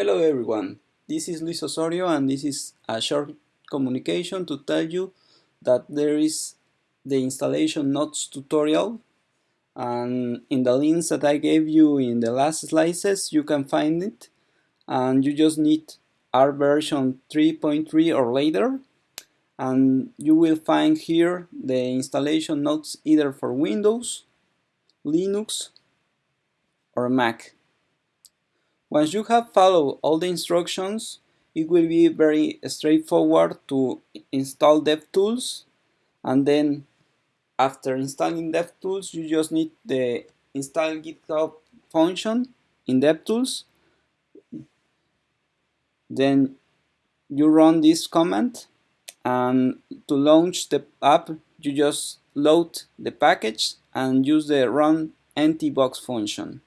Hello everyone, this is Luis Osorio and this is a short communication to tell you that there is the installation notes tutorial and in the links that I gave you in the last slices you can find it and you just need R version 3.3 or later and you will find here the installation notes either for Windows, Linux or Mac. Once you have followed all the instructions, it will be very straightforward to install DevTools. And then after installing DevTools you just need the install GitHub function in DevTools. Then you run this command and to launch the app you just load the package and use the run empty box function